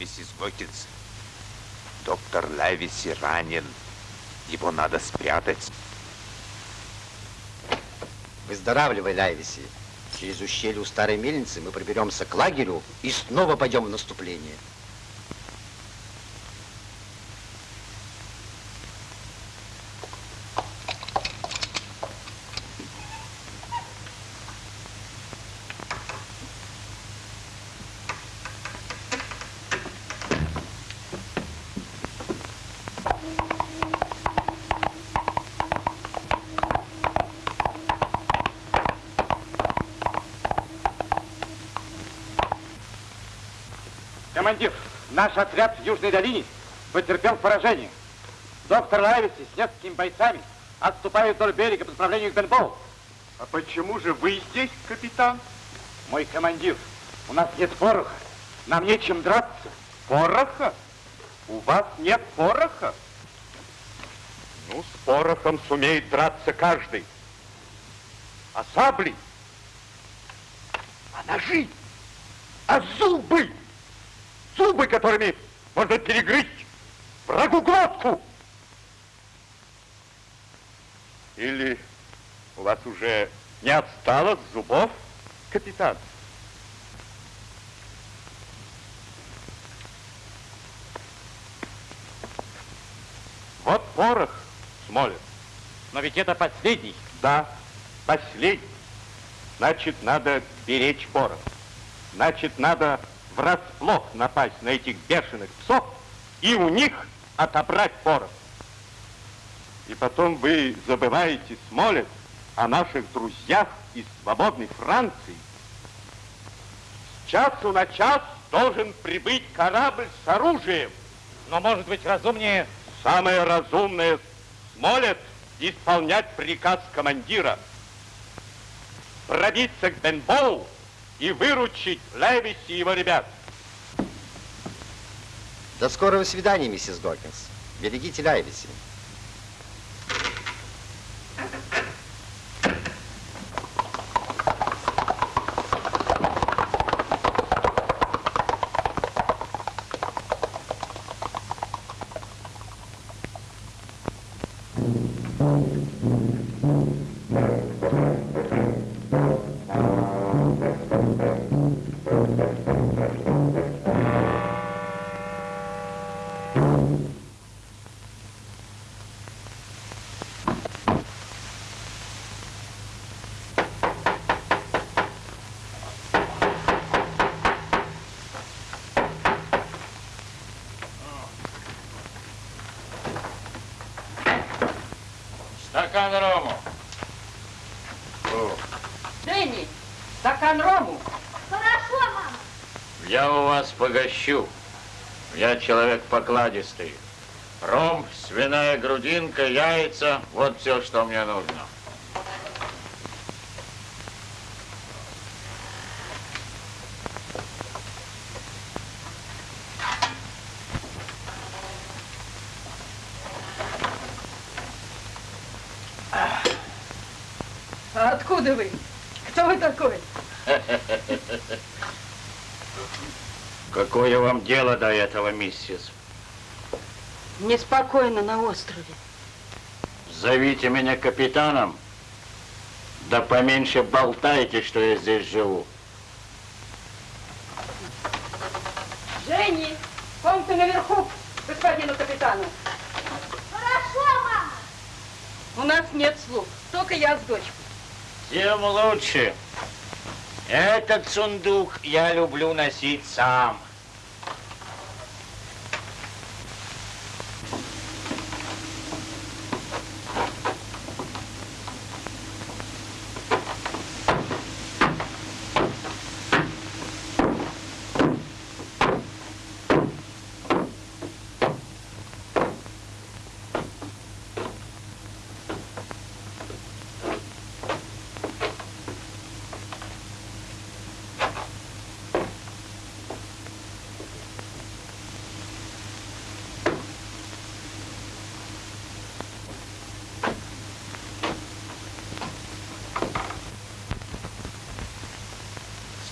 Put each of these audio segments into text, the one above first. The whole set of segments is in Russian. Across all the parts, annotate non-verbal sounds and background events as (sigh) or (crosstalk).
миссис Гокинс. Доктор Лайвиси ранен. Его надо спрятать. Выздоравливай, Лайвиси. Через ущелье у старой мельницы мы проберемся к лагерю и снова пойдем в наступление. Командир, наш отряд в Южной долине потерпел поражение. Доктор Лайвиси с несколькими бойцами отступает вдоль берега по направлению к Бенбоу. А почему же вы здесь, капитан? Мой командир, у нас нет пороха. Нам нечем драться. Пороха? У вас нет пороха? Ну, с порохом сумеет драться каждый. А сабли? А ножи? А зубы? Зубы, которыми можно перегрызть врагу глотку. Или у вас уже не отстало зубов, капитан? Вот порох, Смолин. Но ведь это последний. Да, последний. Значит, надо беречь порох. Значит, надо врасплох напасть на этих бешеных псов и у них отобрать порох. И потом вы забываете, Смолет, о наших друзьях из свободной Франции. С часу на час должен прибыть корабль с оружием. Но, может быть, разумнее... Самое разумное, Смолет, исполнять приказ командира. Пробиться к Бенбоу и выручить Левиси и его ребят. До скорого свидания, миссис Докинс. Берегите Лайвиси. Стакан рому. Дэнни, стакан рому. Хорошо, мама. Я у вас погощу. Я человек покладистый. Ром, свиная грудинка, яйца, вот все, что мне нужно. А откуда вы? Кто вы такой? Какое вам дело до этого, миссис? Неспокойно на острове. Зовите меня капитаном. Да поменьше болтайте, что я здесь живу. Женни, комната наверху, господину капитану. Хорошо, мама. У нас нет слуг, только я с дочкой. Тем лучше. Этот сундук я люблю носить сам.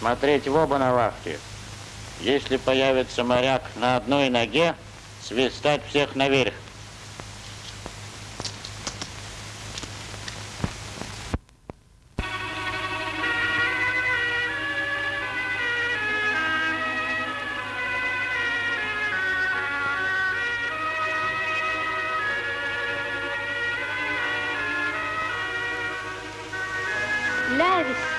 Смотреть в оба на вахте. Если появится моряк на одной ноге, свистать всех наверх. Лявис,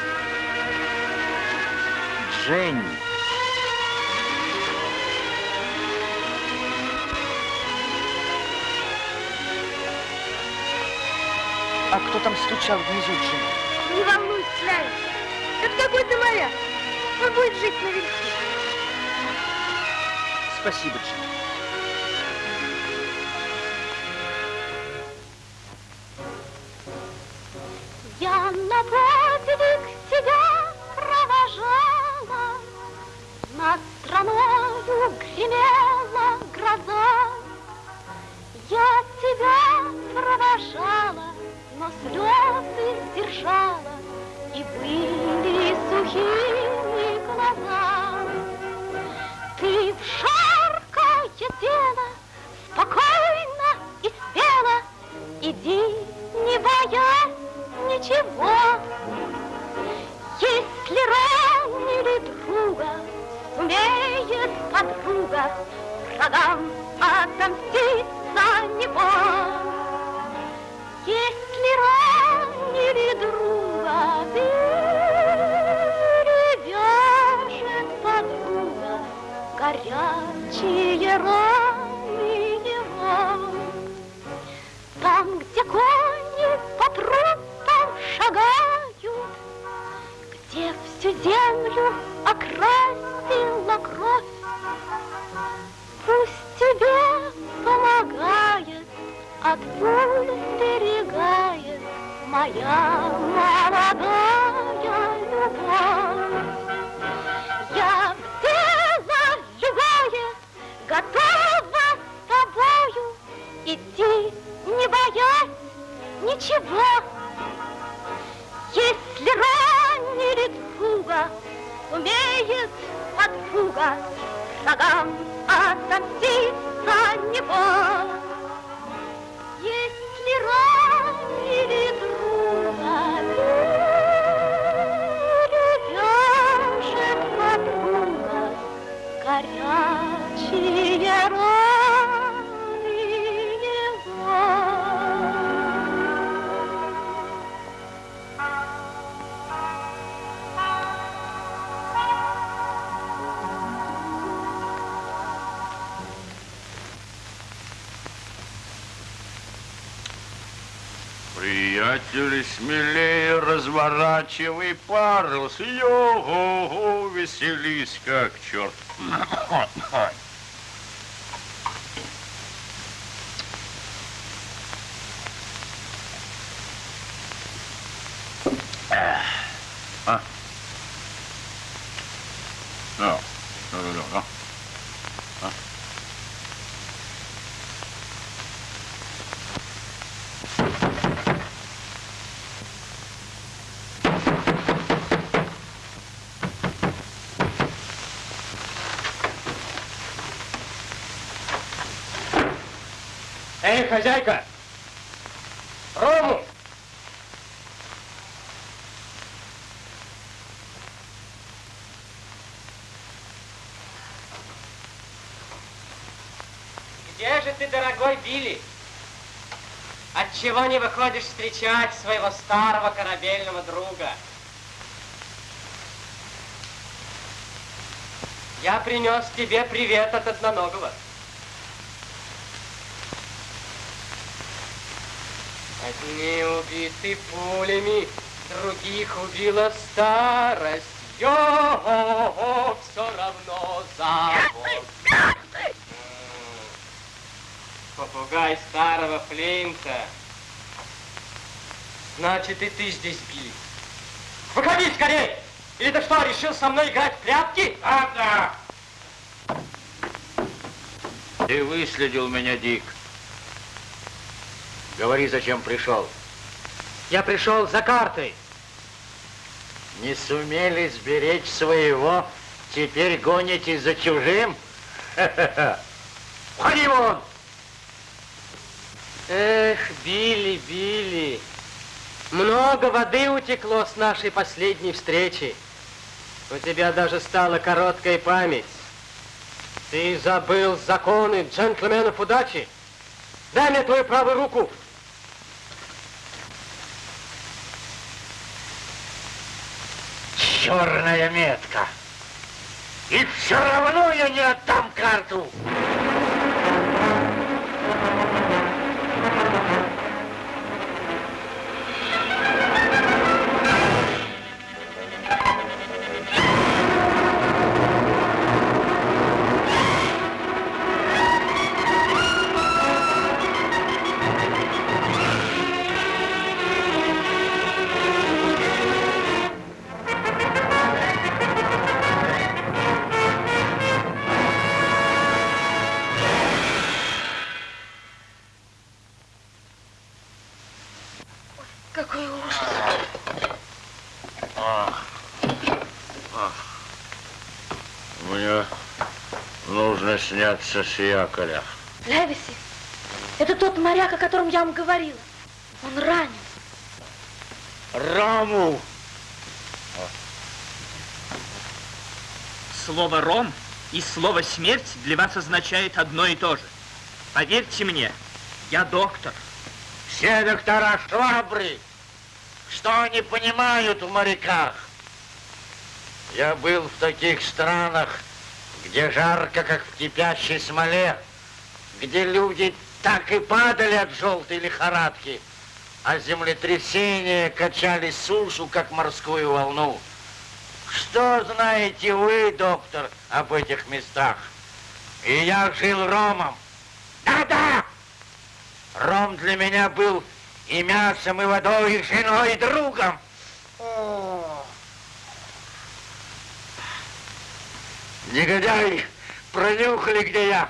Жень. А кто там стучал внизу, Джим? не волнуйся, Лявис. Это какой-то моряк. Он будет жить наверху. Спасибо, Джим. Приятели, смелее разворачивай парус. Йо-го-го, веселись как черт. (laughs) А? Ну, ну, ну, ну. Эй, хозяйка! Рому! Где же ты, дорогой Билли? Отчего не выходишь встречать своего старого корабельного друга? Я принес тебе привет от одноногого. Одни убиты пулями, других убила старость. Йо, все равно завод. Попугай старого Флинта. Значит, и ты здесь, Билли. Выходи скорей! Или ты что, решил со мной играть в прятки? Да, да. Ты выследил меня, Дик. Говори, зачем пришел. Я пришел за картой. Не сумели сберечь своего, теперь гонитесь за чужим? Входи вон! Эх, Билли, Билли, много воды утекло с нашей последней встречи. У тебя даже стала короткая память. Ты забыл законы джентльменов удачи. Дай мне твою правую руку. Черная метка. И все равно я не отдам карту. Сняться с якоря. Левиси, это тот моряк, о котором я вам говорила. Он ранен. Раму! Слово «ром» и слово «смерть» для вас означает одно и то же. Поверьте мне, я доктор. Все доктора швабры. Что они понимают в моряках? Я был в таких странах, где жарко, как в кипящей смоле, где люди так и падали от желтой лихорадки, а землетрясения качали сушу, как морскую волну. Что знаете вы, доктор, об этих местах? И я жил ромом. Да-да! Ром для меня был и мясом, и водой, и женой, и другом. О! Негодяи пронюхали, где я.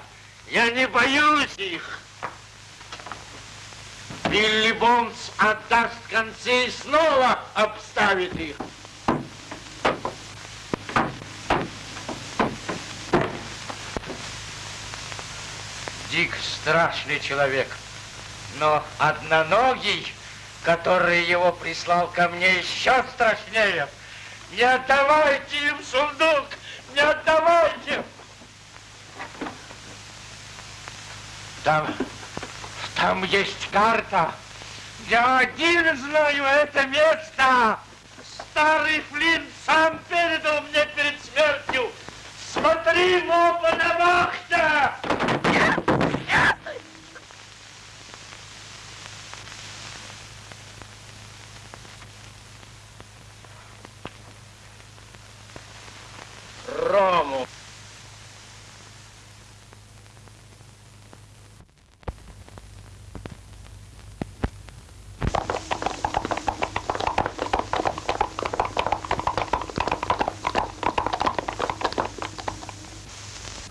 Я не боюсь их. Билли Бонс отдаст концы и снова обставит их. Дик страшный человек, но одноногий, который его прислал ко мне, еще страшнее. Не отдавайте им сундук! Не отдавайте! Там, там есть карта. Я один знаю это место. Старый Флинт сам передал мне перед смертью. Смотри, моба на вахте! Рому.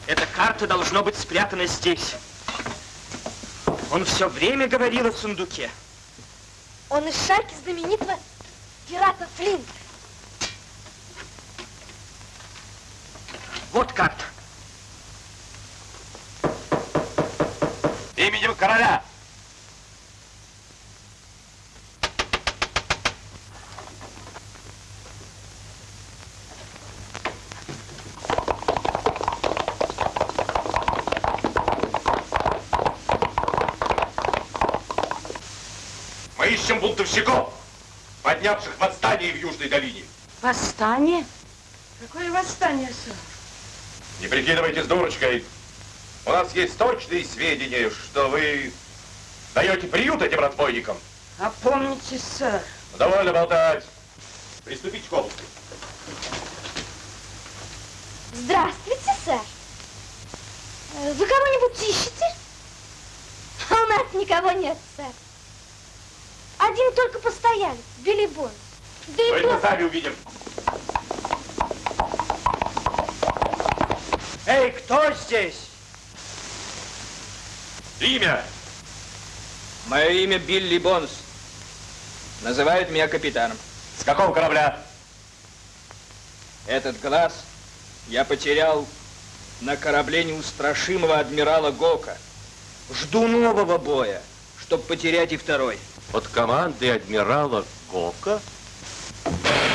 Эта карта должно быть спрятана здесь. Он все время говорил о сундуке. Он из шайки знаменитого пирата Флинта. Вот карта. Именем короля. Мы ищем бунтовщиков, поднявших восстание в Южной долине. Восстание? Какое восстание, сэр? Не прикидывайтесь дурочкой. У нас есть точные сведения, что вы даете приют этим разбойникам. Опомнитесь, сэр. Довольно болтать. Приступите к обыску. Здравствуйте, сэр. Вы кого-нибудь ищете? А у нас никого нет, сэр. Один только постоялец, Билли Бонс. Да и мы просто... сами увидим. Эй, кто здесь? Имя. Мое имя Билли Бонс. Называют меня капитаном. С какого корабля? Этот глаз Я потерял на корабле неустрашимого адмирала Гока. Жду нового боя, чтобы потерять и второй. Под командой адмирала Гока? Мирно!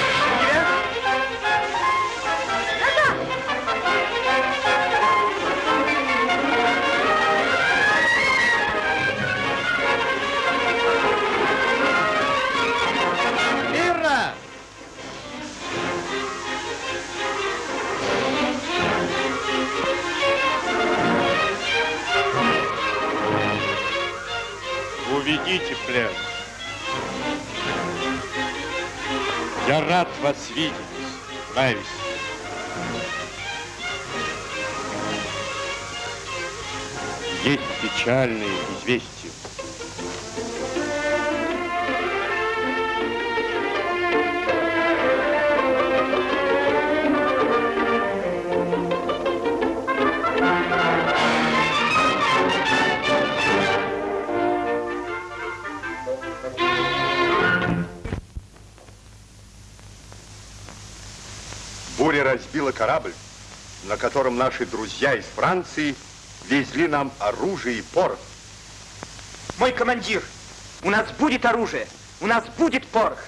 Плен. Я рад вас видеть, Лайвис. Есть печальные известия. Разбила корабль, на котором наши друзья из Франции везли нам оружие и порох. Мой командир, у нас будет оружие, у нас будет порох.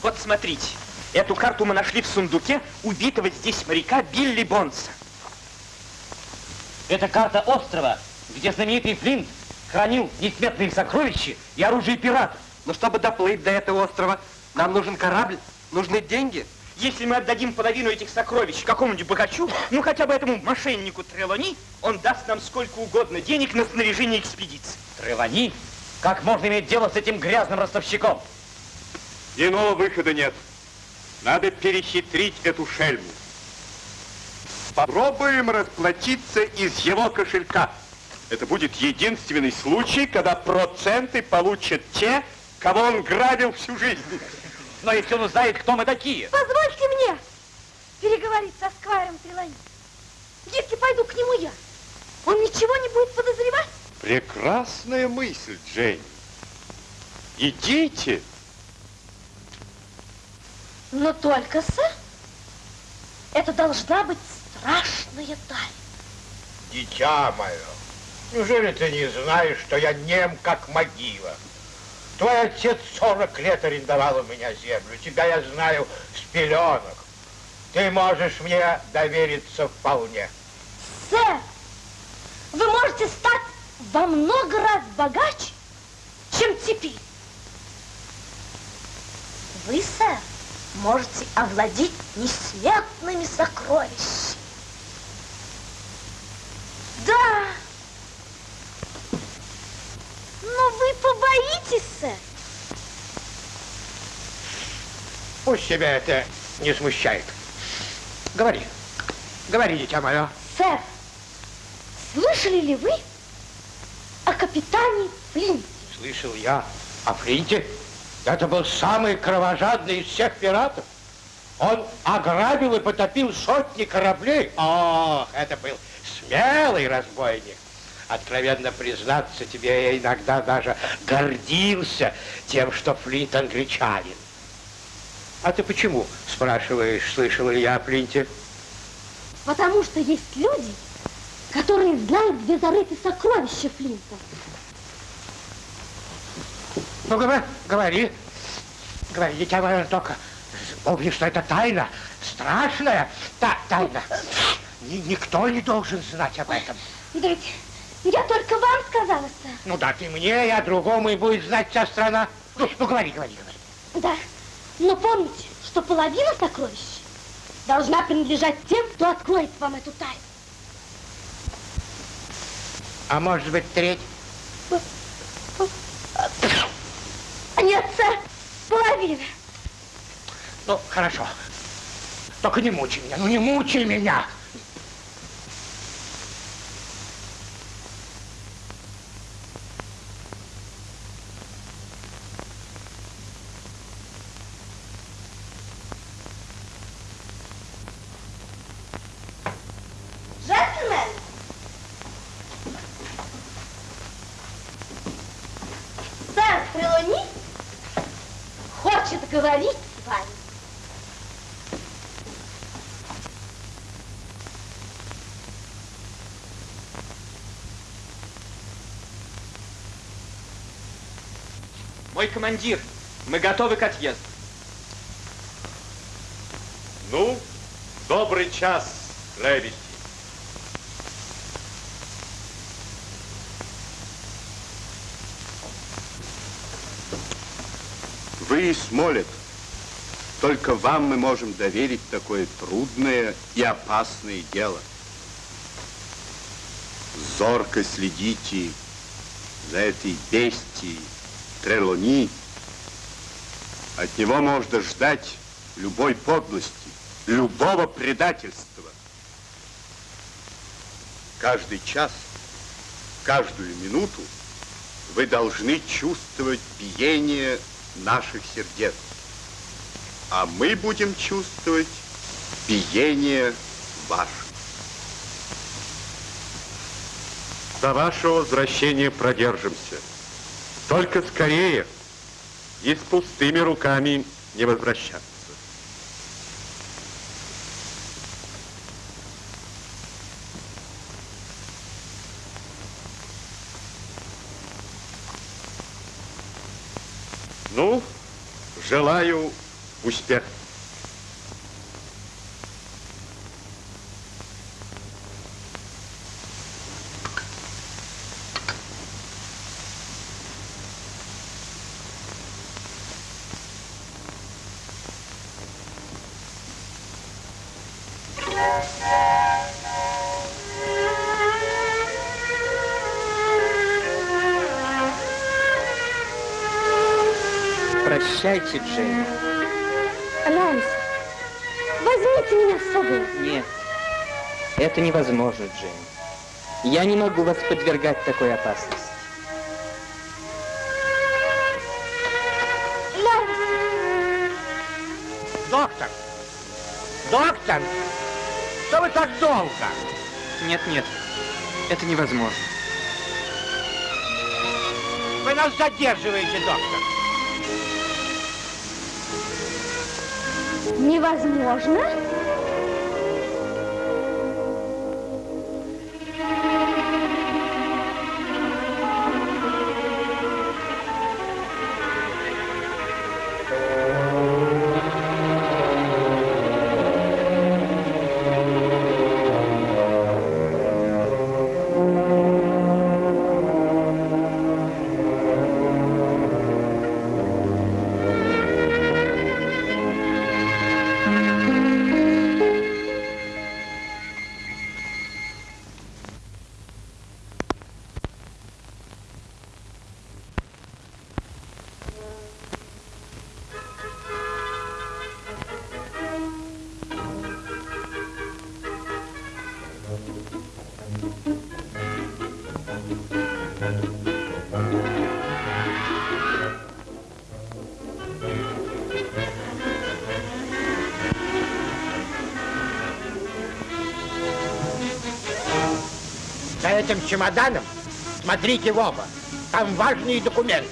Вот смотрите, эту карту мы нашли в сундуке убитого здесь моряка Билли Бонса. Это карта острова, где знаменитый Флинт хранил несметные сокровища и оружие пиратов. Но чтобы доплыть до этого острова, нам нужен корабль, нужны деньги. Если мы отдадим половину этих сокровищ какому-нибудь богачу, ну хотя бы этому мошеннику Трелони, он даст нам сколько угодно денег на снаряжение экспедиции. Тревани? Как можно иметь дело с этим грязным ростовщиком? Иного выхода нет. Надо перехитрить эту шельму. Попробуем расплатиться из его кошелька. Это будет единственный случай, когда проценты получат те, кого он грабил всю жизнь. Но если он узнает, кто мы такие. Позвольте мне переговорить со Сквайром Трелани. Если пойду к нему я, он ничего не будет подозревать? Прекрасная мысль, Джейн. Идите. Но только, сэр, это должна быть страшная тайна. Дитя мое, неужели ты не знаешь, что я нем, как могила? Твой отец 40 лет арендовал у меня землю. Тебя я знаю с пеленок. Ты можешь мне довериться вполне. Сэр, вы можете стать во много раз богаче, чем теперь. Вы, сэр, можете овладеть несметными сокровищами. Да. Но вы побоитесь, сэр. Пусть тебя это не смущает. Говори. Говори, дитя мое. Сэр, слышали ли вы о капитане Флинте? Слышал я о Флинте. Это был самый кровожадный из всех пиратов. Он ограбил и потопил сотни кораблей. Ох, это был смелый разбойник. Откровенно признаться тебе, я иногда даже гордился тем, что Флинт англичанин. А ты почему, спрашиваешь, слышал ли я о Флинте? Потому что есть люди, которые знают, где зарыты сокровища Флинта. Ну, говори, говори, говори, дитя мое, только помни, что это тайна, страшная та тайна. Ни- никто не должен знать об этом. Да ведь я только вам сказала, сэр. Ну да, ты мне, я другому, и будет знать вся страна. Ну, ну говори, говори, говори. Да, но помните, что половина сокровищ должна принадлежать тем, кто откроет вам эту тайну. А может быть, треть? Нет, сэр, половина. Ну, хорошо. Только не мучай меня, ну не мучай меня. Джентльмен! Сэр Трелони поговорить с вами. Мой командир, мы готовы к отъезду. Ну, добрый час, Левити. Вы, Смолет, только вам мы можем доверить такое трудное и опасное дело. Зорко следите за этой бестией Трелони. От него можно ждать любой подлости, любого предательства. Каждый час, каждую минуту вы должны чувствовать биение наших сердец. А мы будем чувствовать биение ваших. До вашего возвращения продержимся. Только скорее и с пустыми руками не возвращаться. Ну, желаю успеха. Прощайте, Джейн. Лайс, возьмите меня с собой. Нет, это невозможно, Джейн. Я не могу вас подвергать такой опасности. Так долго? Нет, нет, это невозможно. Вы нас задерживаете, доктор. невозможно? Этим чемоданом смотрите в оба. Там важные документы.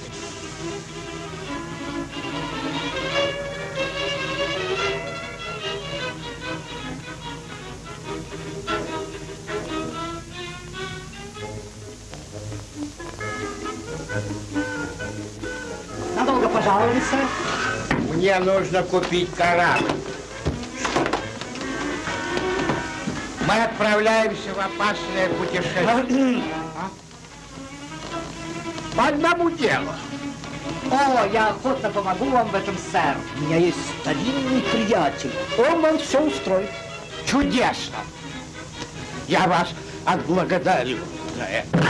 Надолго пожаловали, сэр? Мне нужно купить корабль. Мы отправляемся в опасное путешествие. А? По одному делу. О, я охотно помогу вам в этом, сэр. У меня есть старинный приятель. Он вам все устроит. Чудесно. Я вас отблагодарю за это.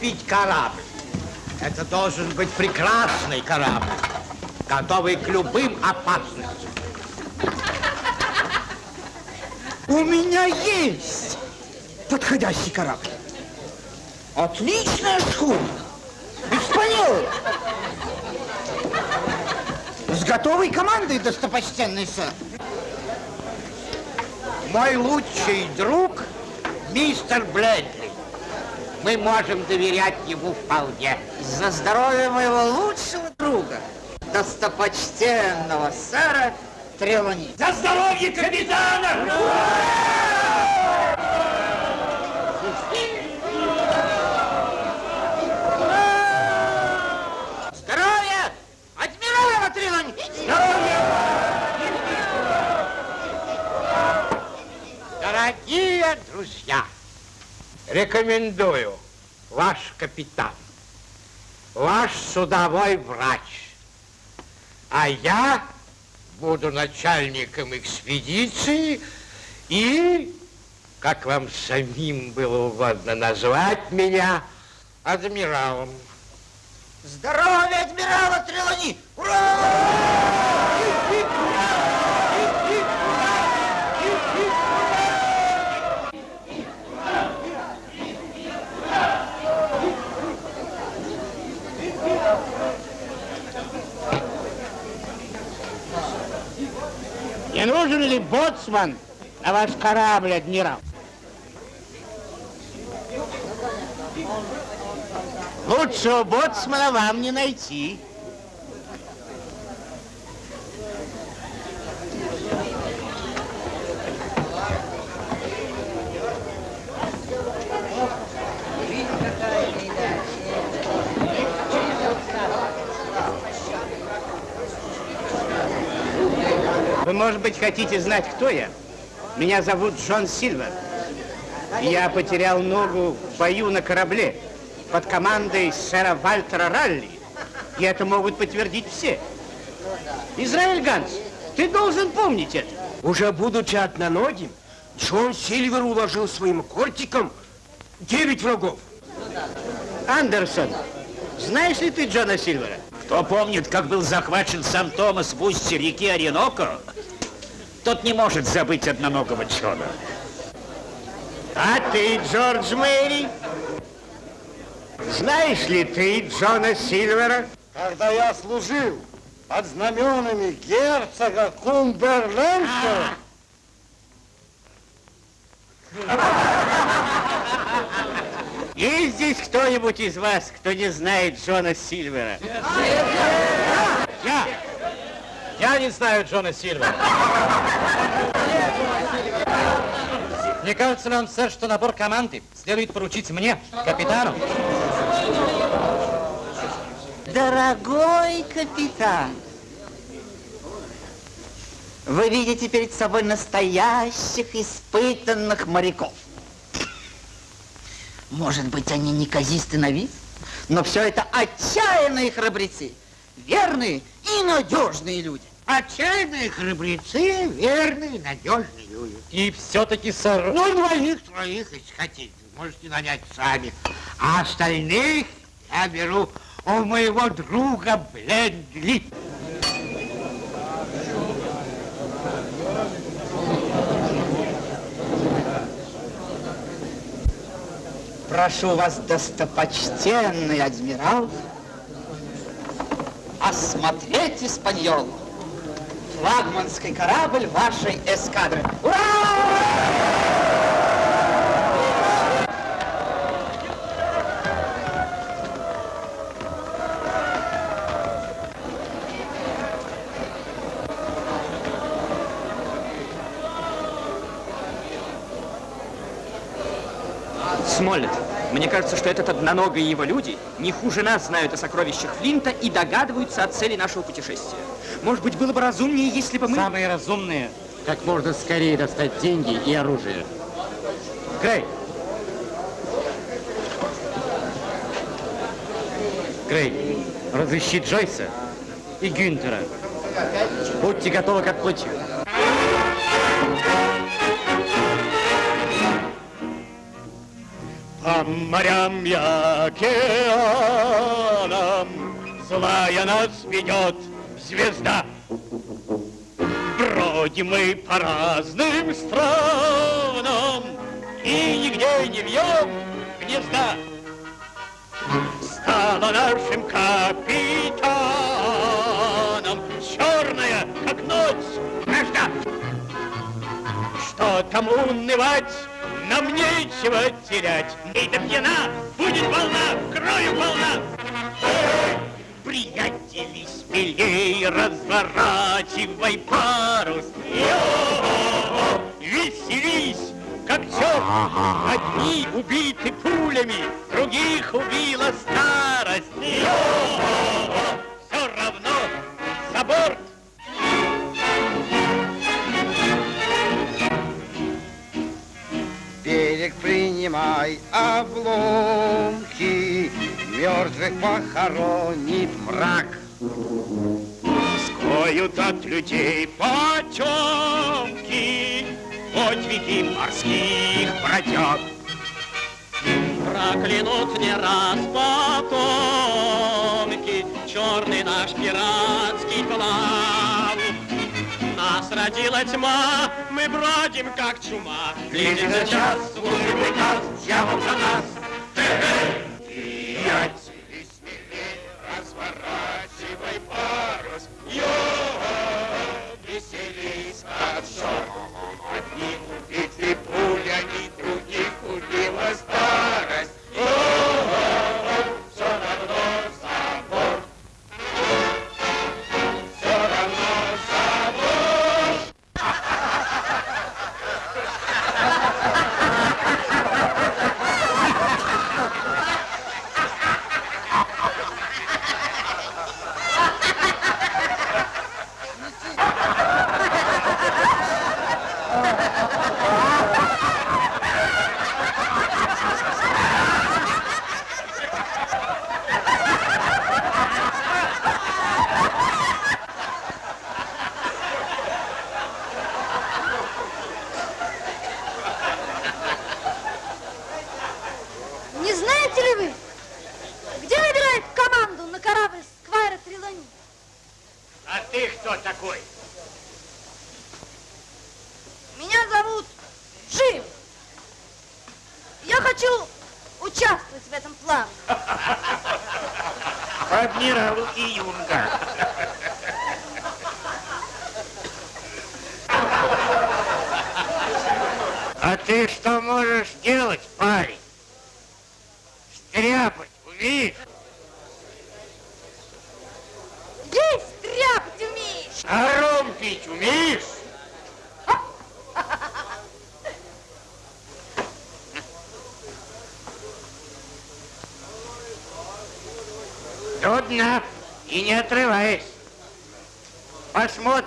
Купить корабль. Это должен быть прекрасный корабль, готовый к любым опасностям. У меня есть подходящий корабль. Отличная шхуна. Испаньол. С готовой командой, достопочтенный сэр. Мой лучший друг, мистер Блэдли. Мы можем доверять ему вполне. За здоровье моего лучшего друга, достопочтенного сэра Трелани. За здоровье капитана! Здоровья! Рекомендую ваш капитан, ваш судовой врач, а я буду начальником экспедиции и, как вам самим было угодно назвать меня, адмиралом. Здоровья адмирала Трелани! Ура! Не нужен ли боцман на ваш корабль, адмирал? Лучшего боцмана вам не найти. Может быть, хотите знать, кто я? Меня зовут Джон Сильвер. Я потерял ногу в бою на корабле под командой сэра Вальтера Ралли. И это могут подтвердить все. Израиль Ганс, ты должен помнить это. Уже будучи одноногим, Джон Сильвер уложил своим кортиком девять врагов. Андерсон, знаешь ли ты Джона Сильвера? Кто помнит, как был захвачен сам Томас в устье реки Ореноко, тот не может забыть одноногого Джона. А ты, Джордж Мэри? Знаешь ли ты Джона Сильвера? Когда я служил под знаменами герцога Кумберленда, (laughs) Есть здесь кто-нибудь из вас, кто не знает Джона Сильвера? Я! Я не знаю Джона Сильвера. Мне кажется нам, сэр, что набор команды следует поручить мне, капитану. Дорогой капитан, вы видите перед собой настоящих испытанных моряков. Может быть, они неказисты на вид, но все это отчаянные храбрецы, верные и надежные люди. Отчаянные храбрецы, верные, надежные люди. И все-таки, сэр... Ну, двоих-троих, если хотите, можете нанять сами. А остальных я беру у моего друга Блендли. Прошу вас, достопочтенный адмирал, осмотреть Испаньол, флагманский корабль вашей эскадры. Ура! Смоллет, мне кажется, что этот одноногий его люди не хуже нас знают о сокровищах Флинта и догадываются о цели нашего путешествия. Может быть, было бы разумнее, если бы мы... Самые разумные как можно скорее достать деньги и оружие. Грей! Грей, разыщи Джойса и Гюнтера. Будьте готовы к отплытию. Морям и океанам Злая нас ведет звезда. Бродим мы по разным странам И нигде не вьем гнезда. Стала нашим капитаном Черная, как ночь, вражда. Что там унывать? Нам нечего терять. Эй, да пьяна, будет волна, крою волна. Приятели, смелей разворачивай парус. Веселись, как черт. Одни убиты пулями, других убила старость. Все равно за борт. Принимай обломки, Мертвых похоронит мрак. Скроют от людей потемки, Подвиги морских бродяг. Проклянут не раз потомки Черный наш пиратский плав. Нас родила тьма, мы бродим как чума. Близится час, служим приказ, дьявол за нас. Приятели, смелей,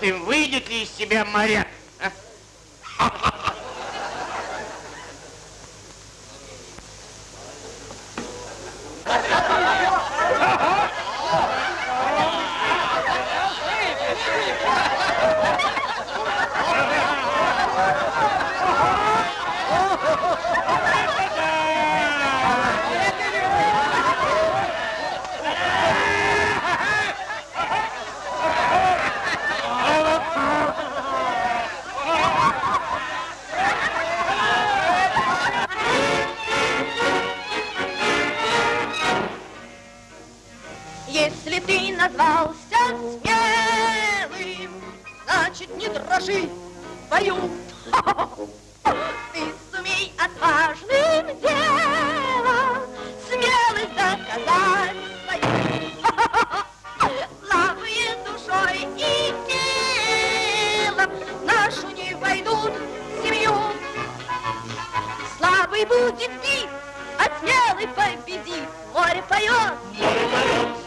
Посмотрим, выйдет ли из тебя моряк. Смелый победит. Море поет. Поворачивай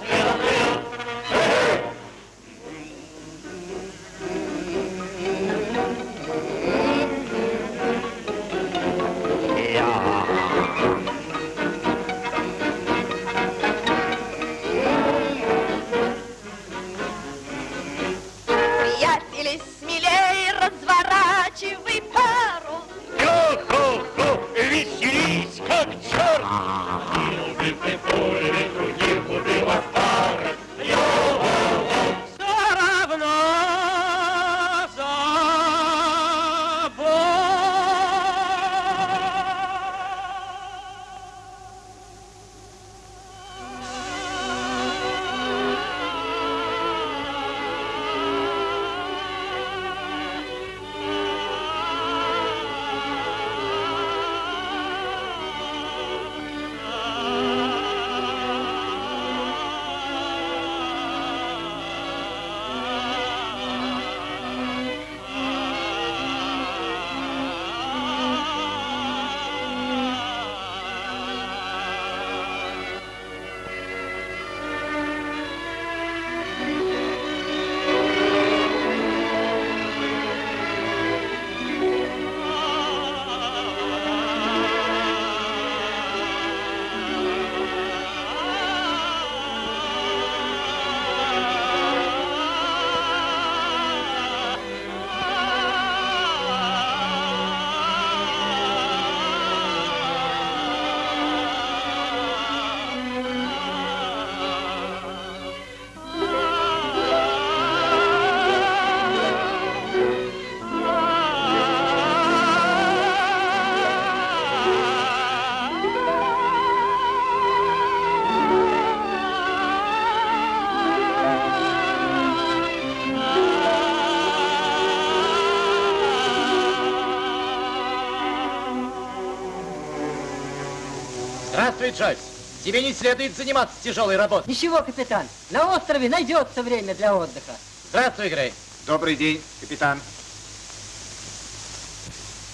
Джойс. Тебе не следует заниматься тяжелой работой. Ничего, капитан, на острове найдется время для отдыха. Здравствуй, Грей. Добрый день, капитан.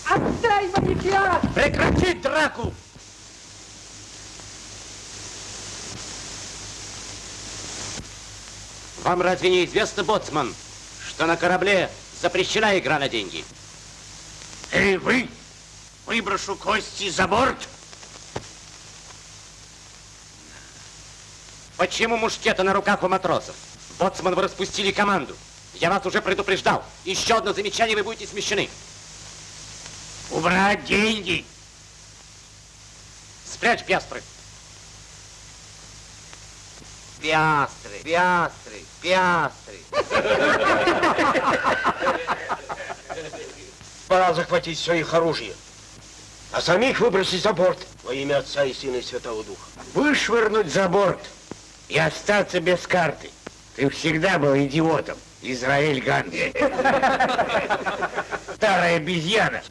Отдай мои пиар! Прекратить драку! Вам разве не известно, боцман, что на корабле запрещена игра на деньги? Эй, вы! Выброшу кости за борт! Почему мушкеты на руках у матросов? Боцман, вы распустили команду. Я вас уже предупреждал. Еще одно замечание, вы будете смещены. Убрать деньги! Спрячь пиастры. Пиастры, пиастры, пиастры. (laughs) Пора захватить все их оружие, а самих выбросить за борт во имя Отца и Сына и Святого Духа. Вышвырнуть за борт и остаться без карты. Ты всегда был идиотом, Израиль Ганс. Старая обезьяна.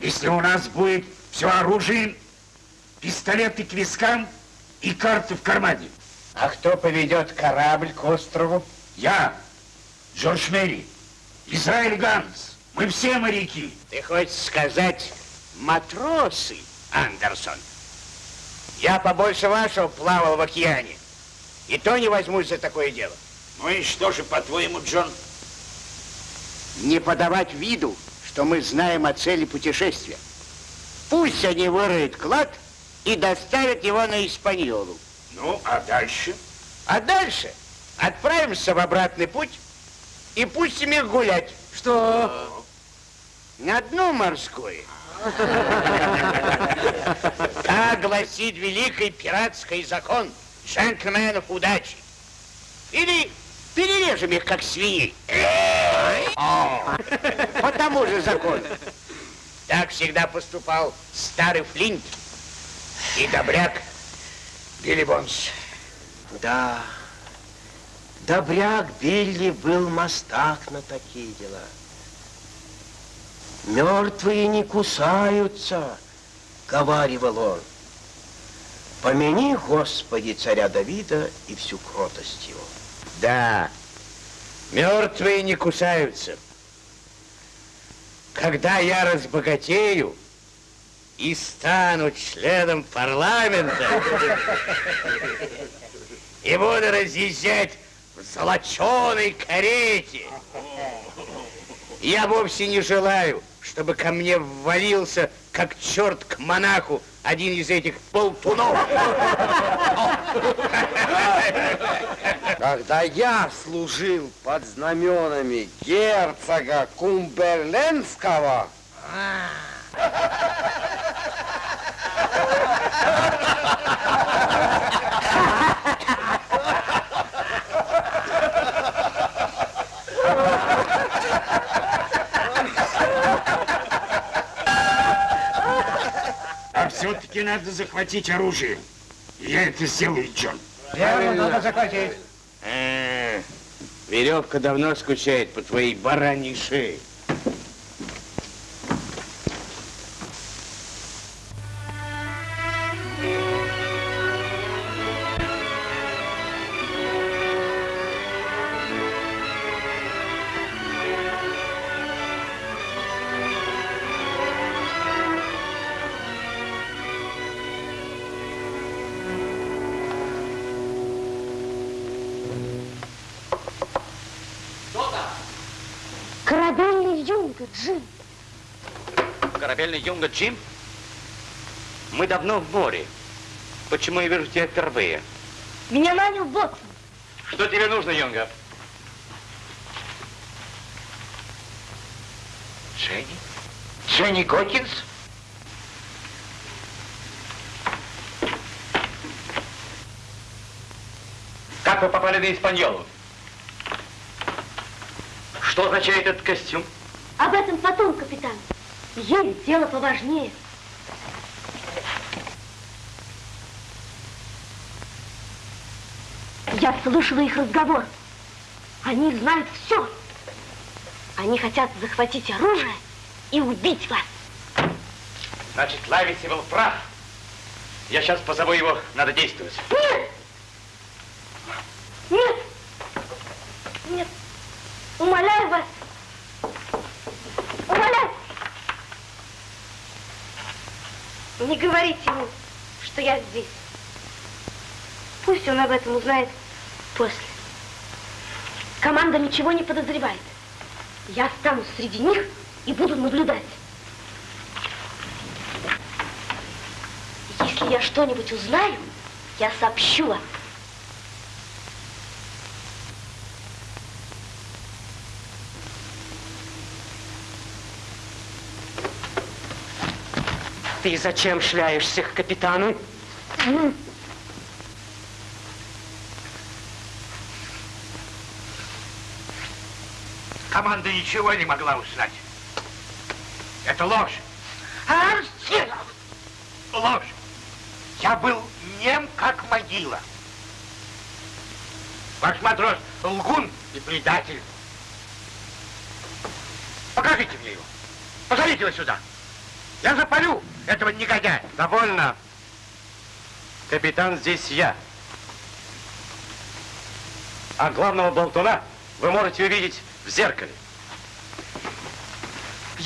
Если у нас будет все оружие, пистолеты к вискам и карты в кармане. А кто поведет корабль к острову? Я, Джордж Мэри, Израиль Ганс. Мы все моряки. Ты хочешь сказать матросы, Андерсон? Я побольше вашего плавал в океане. И то не возьмусь за такое дело. Ну и что же, по-твоему, Джон? Не подавать виду, что мы знаем о цели путешествия. Пусть они выроют клад и доставят его на Испаньолу. Ну, а дальше? А дальше отправимся в обратный путь и пустим их гулять. Что? На дно морское. (laughs) Как гласит великий пиратский закон джентльменов удачи. Или перережем их, как свиней. По тому же закону. Так всегда поступал старый Флинт и добряк Билли Бонс. Да, добряк Билли был мастак на такие дела. Мертвые не кусаются, говаривал он. Помяни, Господи, царя Давида и всю кротость его. Да, мертвые не кусаются. Когда я разбогатею и стану членом парламента и буду разъезжать в золоченой карете, я вовсе не желаю, чтобы ко мне ввалился, как черт к монаху, один из этих болтунов. Когда я служил под знаменами герцога Кумберлендского, А все-таки надо захватить оружие. Я это сделаю, Джон. Верно, надо захватить. Э, веревка давно скучает по твоей бараньей шее. Юнга Джим? Мы давно в море. Почему я вижу тебя впервые? Меня нанял Ботсон. Что тебе нужно, юнга? Дженни? Дженни Гокинс? Как вы попали на Испаньолу? Что означает этот костюм? Об этом потом, капитан. Есть дело поважнее. Я слышала их разговор. Они знают все. Они хотят захватить оружие и убить вас. Значит, Лависи был прав. Я сейчас позову его, надо действовать. Нет! Нет! Нет! Умоляю вас! Умоляю! Не говорите ему, что я здесь. Пусть он об этом узнает после. Команда ничего не подозревает. Я останусь среди них и буду наблюдать. Если я что-нибудь узнаю, я сообщу вам. Ты зачем шляешься к капитану? Команда ничего не могла узнать. Это ложь. Ложь. Я был нем, как могила. Ваш матрос лгун и предатель. Покажите мне его. Позовите его сюда. Я запалю этого негодяя. Довольно. Капитан здесь я. А главного болтуна вы можете увидеть в зеркале.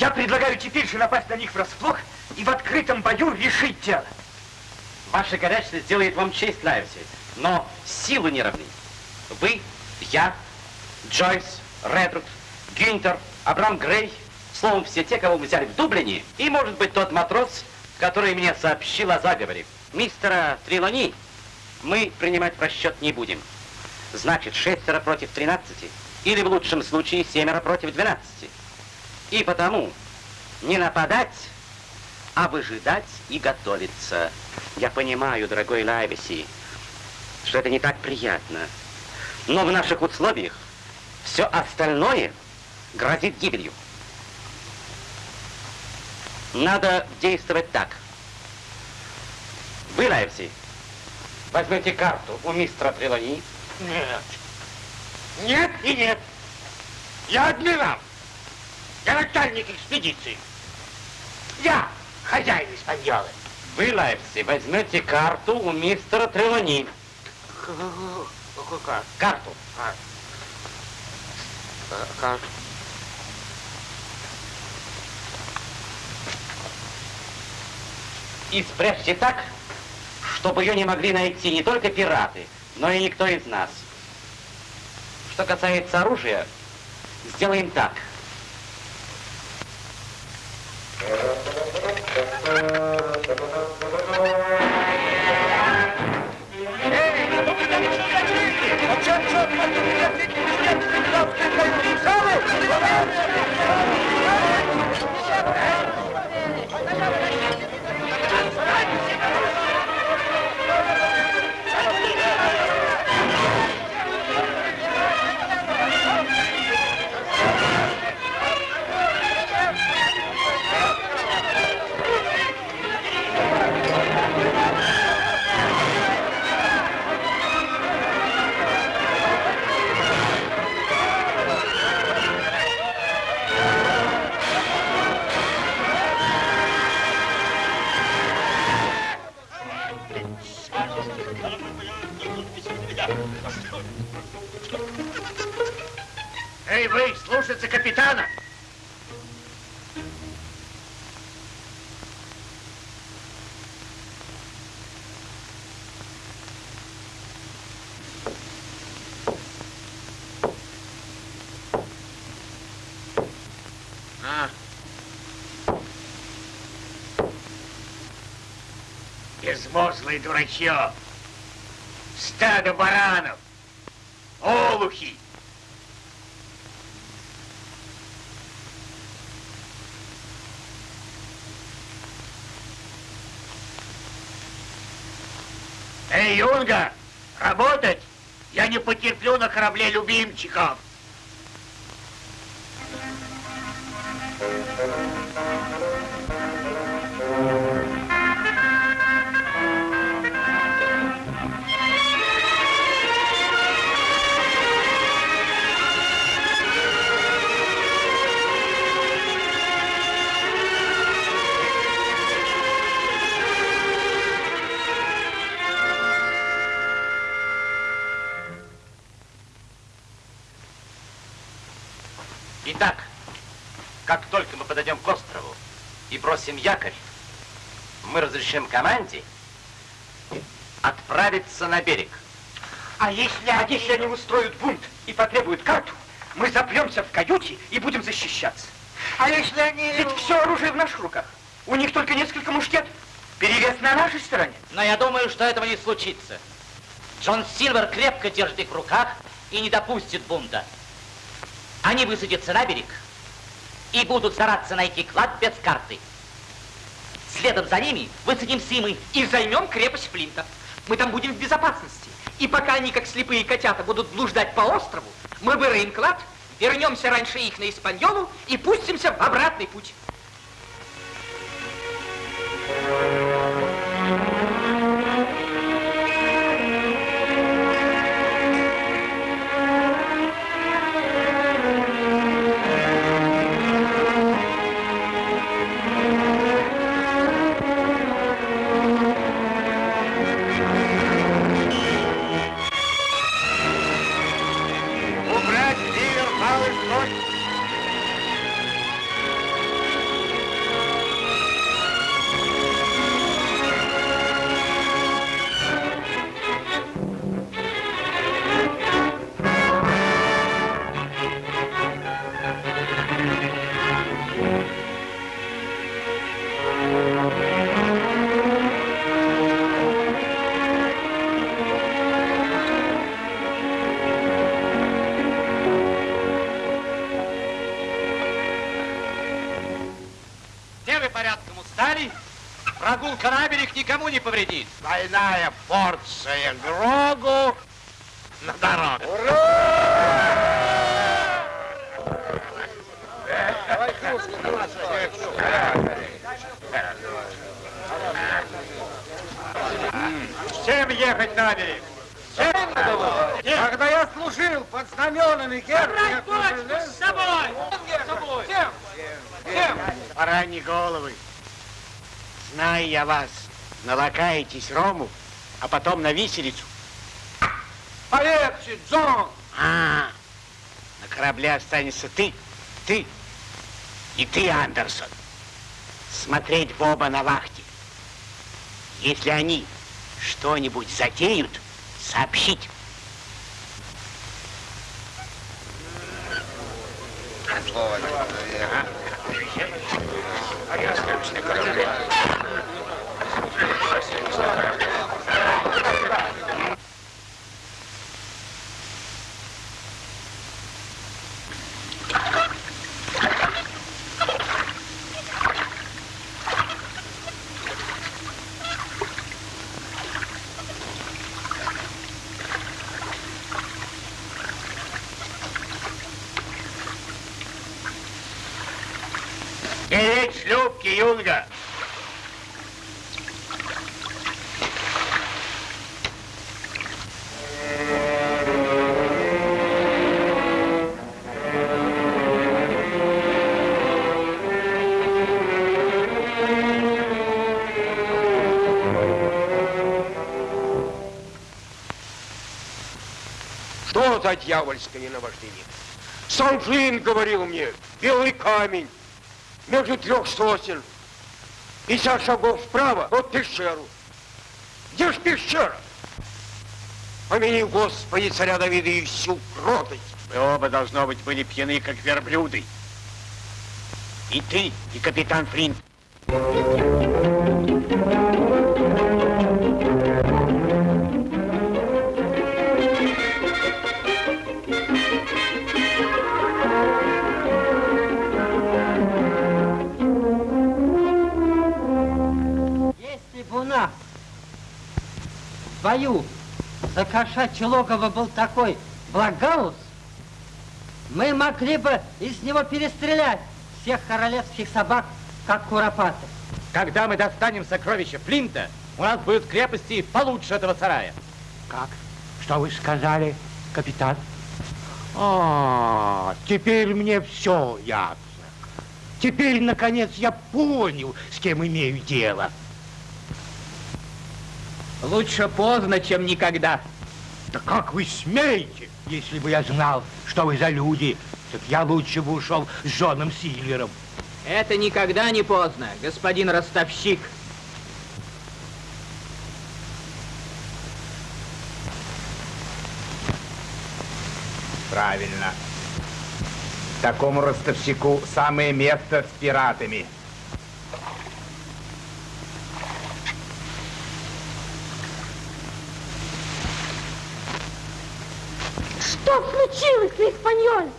Я предлагаю теперь же напасть на них врасплох и в открытом бою решить дело. Ваша горячность сделает вам честь, Лайвси, но силы не равны. Вы, я, Джойс, Редруд, Гюнтер, Абрам Грей, словом, все те, кого мы взяли в Дублине, и, может быть, тот матрос, который мне сообщил о заговоре. Мистера Трилони мы принимать в расчет не будем. Значит, шестеро против тринадцати, или в лучшем случае семеро против двенадцати. И потому не нападать, а выжидать и готовиться. Я понимаю, дорогой Лайвеси, что это не так приятно. Но в наших условиях все остальное грозит гибелью. Надо действовать так. Вы, Лайвси, возьмете карту у мистера Трелани. Нет. Нет и нет. Я адмирал. Я начальник экспедиции. Я хозяин Испаньолы. Вы, Лайвси, возьмете карту у мистера Трелани. Какую карту? Карту. А. Карту. И спрячьте так, чтобы ее не могли найти не только пираты, но и никто из нас. Что касается оружия, сделаем так. Эй, ну Безмозглый дурачье! Стадо баранов! Олухи! Эй, Юнга, работать! Я не потерплю на корабле любимчиков! Разрешим команде отправиться на берег. А если, а если они устроят бунт и потребуют карту, мы запремся в каюте и будем защищаться. А если они... Ведь все оружие в наших руках. У них только несколько мушкет. Перевес на нашей стороне. Но я думаю, что этого не случится. Джон Сильвер крепко держит их в руках и не допустит бунта. Они высадятся на берег и будут стараться найти клад без карты. Следом за ними высадимся и мы. И займем крепость Флинта. Мы там будем в безопасности. И пока они, как слепые котята, будут блуждать по острову, мы выроем клад, вернемся раньше их на Испаньолу и пустимся в обратный путь. Прогулка на берег никому не повредит. Двойная порция Грогу на дорогу. Всем ехать на берег! Всем? Когда я служил под знаменами герцога... дочку с собой! С собой! Всем! Всем! Бараньи головы, знаю я вас, налакаетесь рому, а потом на виселицу. Полегче, Джон! А, на корабле останется ты, ты и ты, Андерсон. Смотреть в оба на вахте. Если они что-нибудь затеют, сообщить. Беречь Что за дьявольское наваждение? Сам Флинн говорил мне, белый камень между трех сосен. Пятьдесят шагов вправо, вот пещеру. Где ж пещера? Помяни, Господи, царя Давида и всю кротость. Вы оба, должно быть, были пьяны, как верблюды. И ты, и капитан Флинт. Если бою за кошачье логово был такой Благаус, мы могли бы из него перестрелять всех королевских собак, как куропаты. Когда мы достанем сокровища Флинта, у нас будут крепости получше этого сарая. Как? Что вы сказали, капитан? А, теперь мне все ясно. Теперь, наконец, я понял, с кем имею дело. Лучше поздно, чем никогда. Да как вы смеете? Если бы я знал, что вы за люди, так я лучше бы ушел с Джоном Сильвером. Это никогда не поздно, господин ростовщик. Правильно. Такому ростовщику самое место с пиратами. Что случилось, Испаньоль?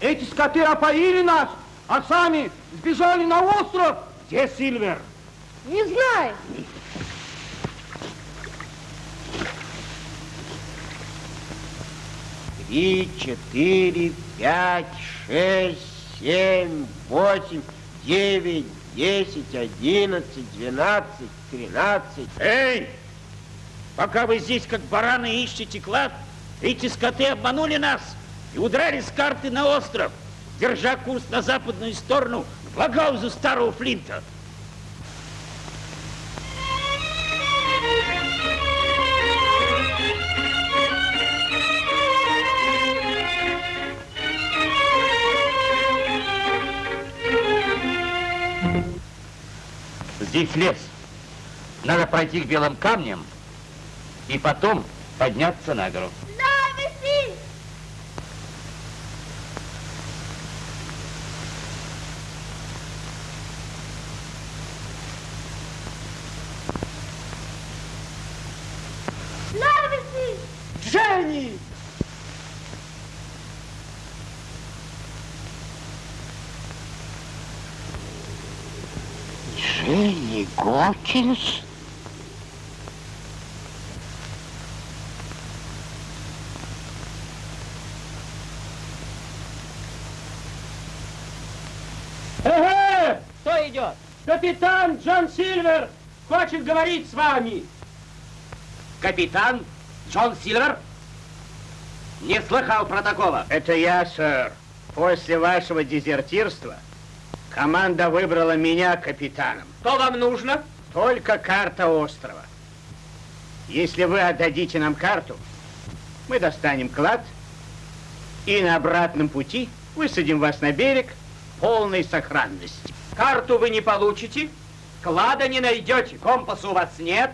Эти скоты опоили нас, а сами сбежали на остров. Где Сильвер? Не знаю. Три, четыре, пять, шесть, семь, восемь, девять, десять, одиннадцать, двенадцать, тринадцать. Эй! Пока вы здесь, как бараны, ищете клад, эти скоты обманули нас и удрали с карты на остров, держа курс на западную сторону к Благаузу старого Флинта. Здесь лес. Надо пройти к белым камням и потом подняться на гору. Дженни Гокинс? Эге! Кто идет? Капитан Джон Сильвер хочет говорить с вами. Капитан Джон Сильвер? Не слыхал про такого. Это я, сэр. После вашего дезертирства команда выбрала меня капитаном. Что вам нужно? Только карта острова. Если вы отдадите нам карту, мы достанем клад и на обратном пути высадим вас на берег в полной сохранности. Карту вы не получите, клада не найдете, компаса у вас нет,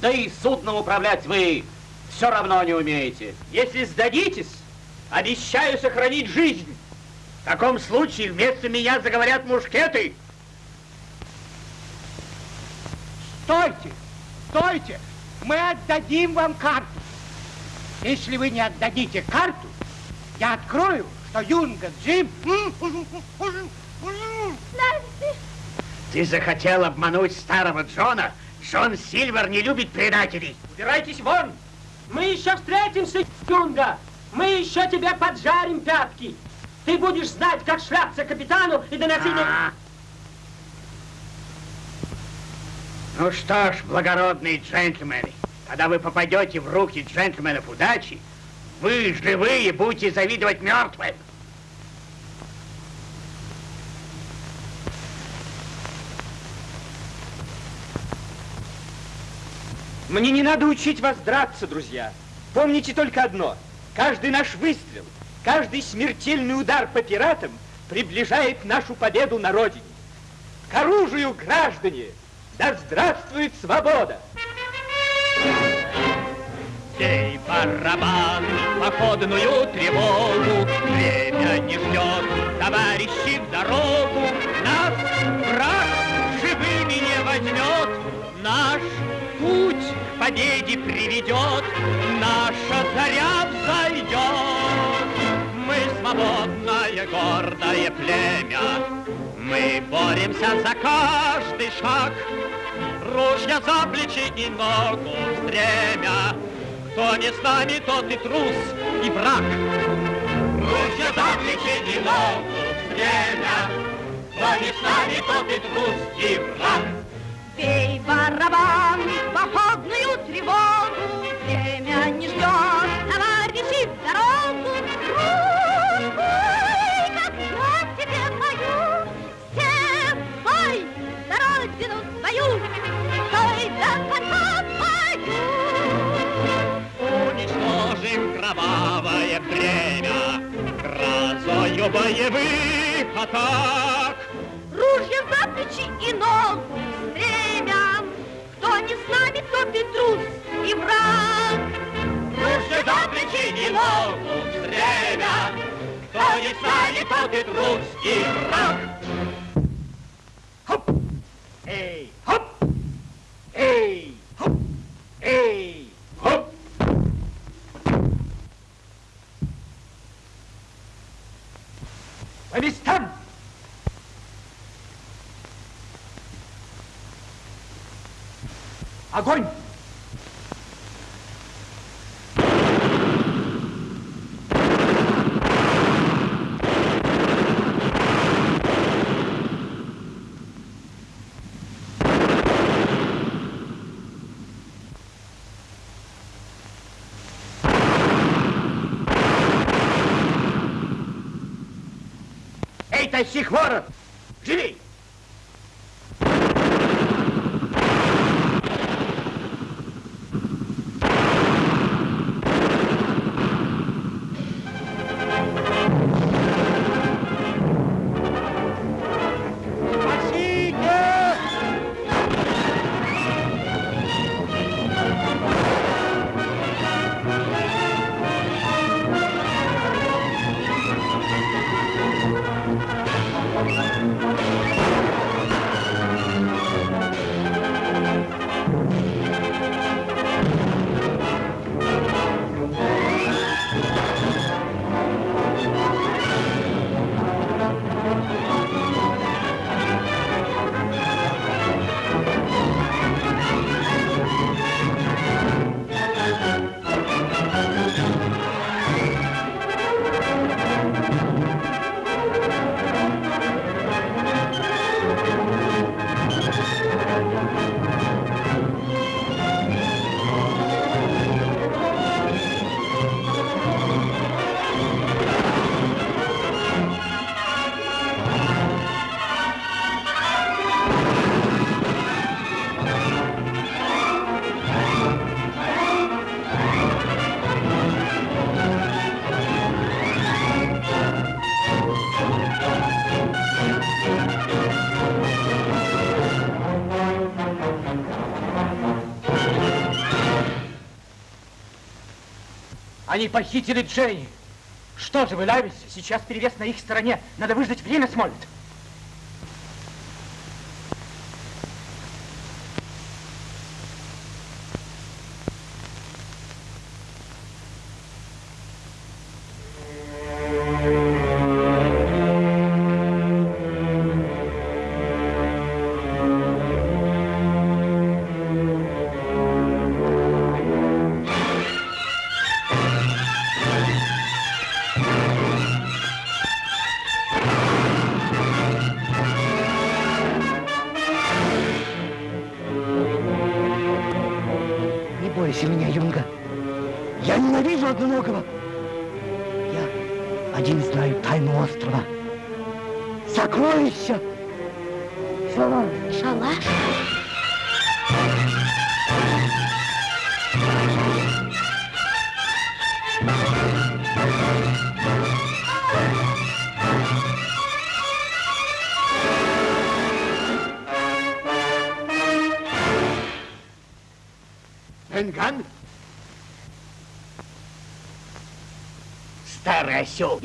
да и судном управлять вы все равно не умеете. Если сдадитесь, обещаю сохранить жизнь. В таком случае вместо меня заговорят мушкеты. Стойте! Стойте! Мы отдадим вам карту. Если вы не отдадите карту, я открою, что Юнга Джим... Ты захотел обмануть старого Джона? Джон Сильвер не любит предателей. Убирайтесь вон! Мы еще встретимся, Юнга. Мы еще тебя поджарим пятки. Ты будешь знать, как шляться капитану и доносить... А. Ну что ж, благородные джентльмены, когда вы попадете в руки джентльменов удачи, вы, живые, будете завидовать мертвым. Мне не надо учить вас драться, друзья. Помните только одно. Каждый наш выстрел, каждый смертельный удар по пиратам приближает нашу победу на родине. К оружию, граждане! Да здравствует свобода! Бей барабан, походную тревогу, Время не ждет, товарищи, в дорогу. Нас враг живыми не возьмет, Наш путь к победе приведет, Наша заря взойдет. Мы свободное, гордое племя, Мы боремся за каждый шаг, Ружья за плечи и ногу стремя, кто не с нами, тот и трус, и враг. Ружья за плечи и ногу стремя, кто не с нами, тот и трус, и враг. Бей барабан, походную тревогу, грозою боевых атак. Ружья за плечи и ногу стремя, кто не с нами, тот и трус, и враг. Ружья за плечи и ногу стремя, кто не с нами, тот и трус, и враг. Эй, хоп! Эй, хоп! Эй, По местам! Огонь! Эй, тащи хворот! Живей! Они похитили Дженни. Что же вы нравитесь? Сейчас перевес на их стороне. Надо выждать время, Смолет.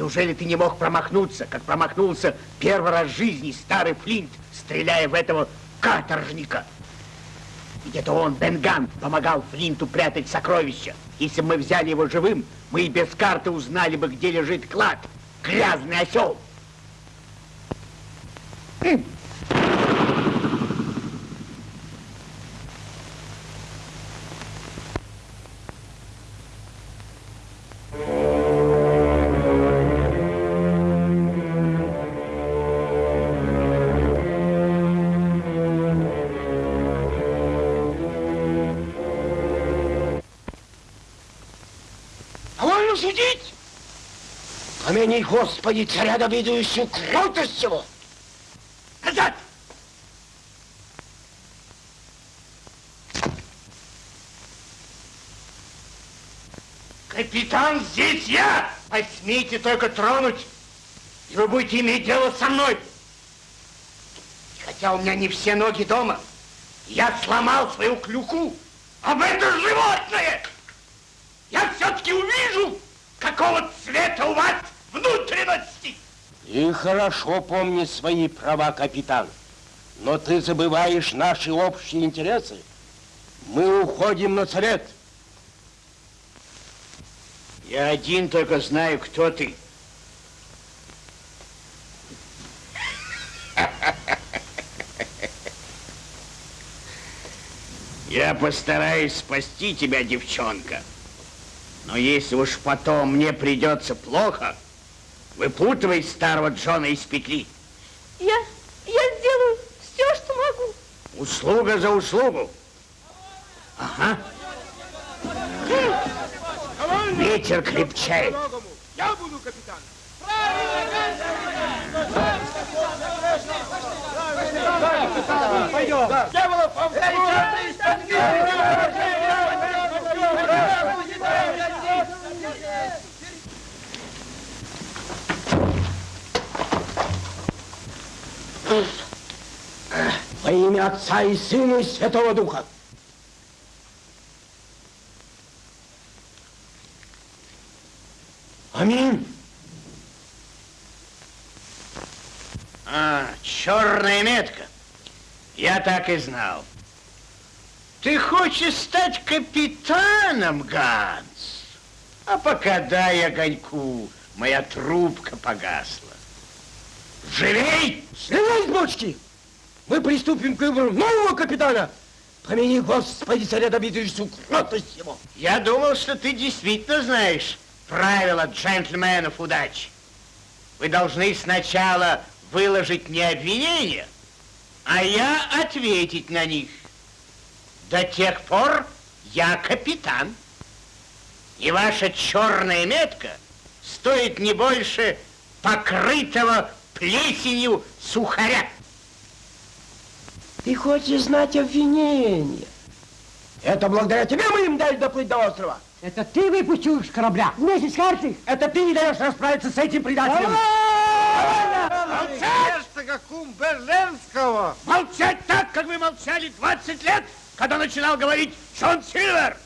Неужели ты не мог промахнуться, как промахнулся первый раз в жизни старый Флинт, стреляя в этого каторжника? Ведь это он, Бенган, помогал Флинту прятать сокровища. Если бы мы взяли его живым, мы и без карты узнали бы, где лежит клад. Грязный осел. Помяни, Господи, царя Давидовичу кротость его! Назад! Капитан, здесь я! Посмейте только тронуть, и вы будете иметь дело со мной. Хотя у меня не все ноги дома, я сломал свою клюку об это животное. Я все-таки увижу, какого цвета у вас внутренности. И хорошо помни свои права, капитан. Но ты забываешь наши общие интересы. Мы уходим на совет. Я один только знаю, кто ты. Я постараюсь спасти тебя, девчонка. Но если уж потом мне придется плохо, выпутывай старого Джона из петли. Я, я сделаю все, что могу. Услуга за услугу. Ага. Ветер крепчает. Я буду капитан. Пойдем. Дьяволов, Во имя Отца и Сына и Святого Духа. Аминь. А, черная метка. Я так и знал. Ты хочешь стать капитаном, Ганс? А пока дай огоньку, моя трубка погасла. Живей! Слезай с бочки! Мы приступим к выбору нового капитана. Помяни, Господи, царя Давидовичу, кротость его. Я думал, что ты действительно знаешь правила джентльменов удачи. Вы должны сначала выложить мне обвинения, а я ответить на них. До тех пор я капитан. И ваша черная метка стоит не больше покрытого плесенью сухаря. Ты хочешь знать обвинения? Это благодаря тебе мы им дали доплыть до острова. Это ты выпустил их с корабля вместе с картой? Это ты не даешь расправиться с этим предателем. Молчать! как ум Берленского. Молчать так, как вы молчали 20 лет, когда начинал говорить Джон Сильвер,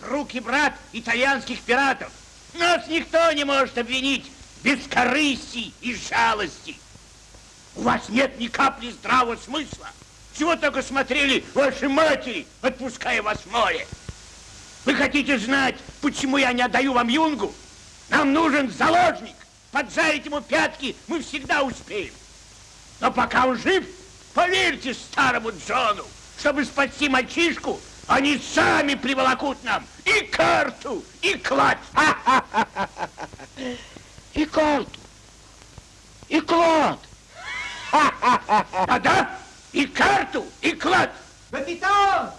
друг и брат итальянских пиратов. Нас никто не может обвинить без корысти и жалости. У вас нет ни капли здравого смысла. Чего только смотрели ваши матери, отпуская вас в море. Вы хотите знать, почему я не отдаю вам юнгу? Нам нужен заложник. Поджарить ему пятки мы всегда успеем. Но пока он жив, поверьте старому Джону, чтобы спасти мальчишку, они сами приволокут нам и карту, и клад. (laughs) И карту, и клад. (laughs) Да-да, и карту, и клад. Капитан!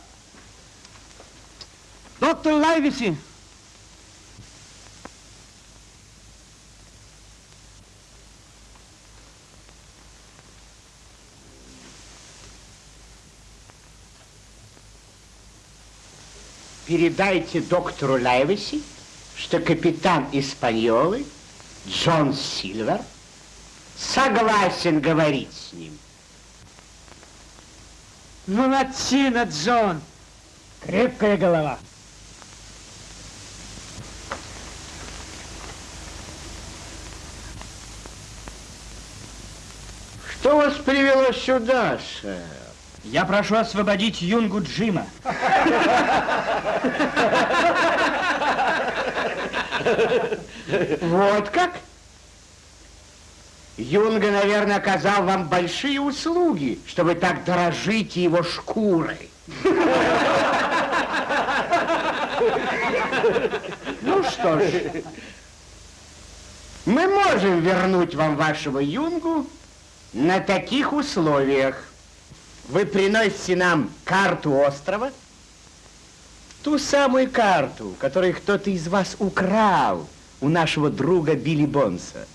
Доктор Лайвиси, Передайте доктору Лайвиси, что капитан Испаньолы Джон Сильвер согласен говорить с ним. Ну, Молодчина, Джон! Крепкая голова. Что вас привело сюда, сэр? Я прошу освободить Юнгу Джима. (laughs) Вот как? Юнга, наверное, оказал вам большие услуги, что вы так дорожите его шкурой. Ну что ж, мы можем вернуть вам вашего юнгу на таких условиях. Вы приносите нам карту острова, ту самую карту, которую кто-то из вас украл у нашего друга Билли Бонса.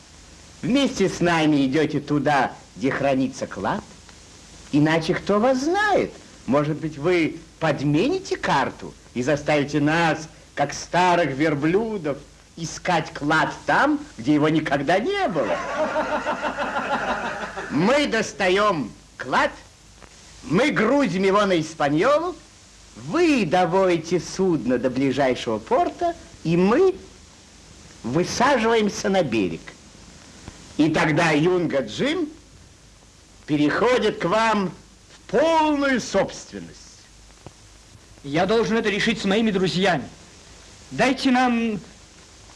Вместе с нами идете туда, где хранится клад, иначе кто вас знает? Может быть, вы подмените карту и заставите нас, как старых верблюдов, искать клад там, где его никогда не было. Мы достаем клад, мы грузим его на Испаньолу, вы доводите судно до ближайшего порта, и мы высаживаемся на берег. И тогда Юнга Джим переходит к вам в полную собственность. Я должен это решить с моими друзьями. Дайте нам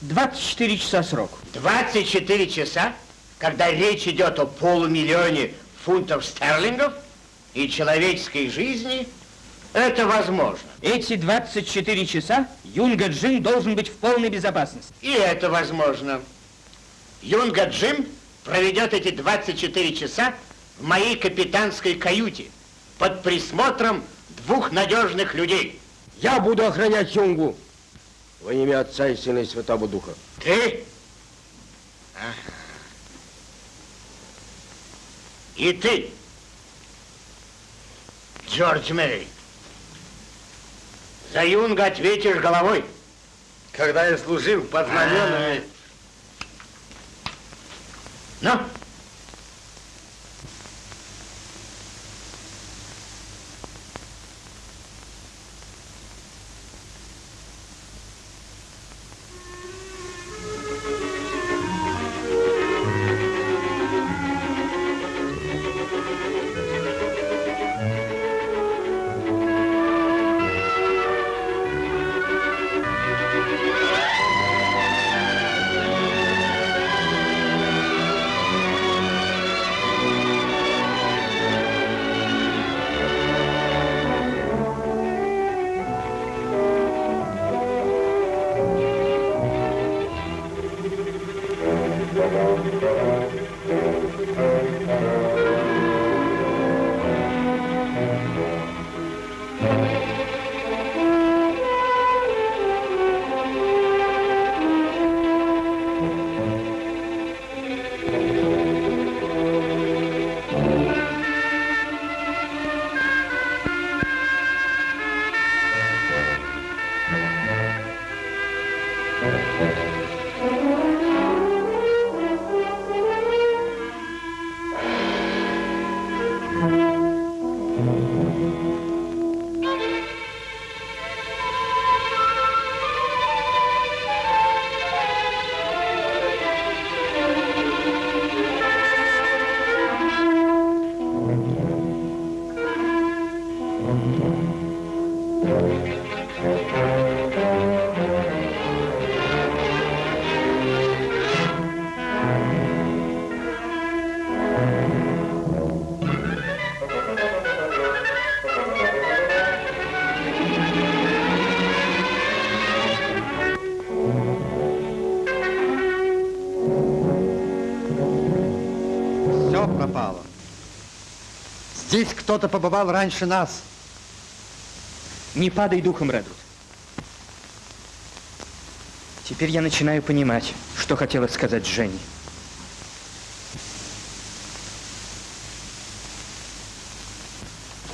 24 часа сроку. 24 часа, когда речь идет о полумиллионе фунтов стерлингов и человеческой жизни, это возможно. Эти 24 часа Юнга Джим должен быть в полной безопасности. И это возможно. Юнга Джим проведет эти 24 часа в моей капитанской каюте под присмотром двух надежных людей. Я буду охранять Юнгу во имя Отца и Сына и Святого Духа. Ты? Ага. И ты, Джордж Мэри, за Юнга ответишь головой. Когда я служил под знаменами... Ну? Пропало. Здесь кто-то побывал раньше нас. Не падай духом, Редвуд. Теперь я начинаю понимать, что хотела сказать Женни.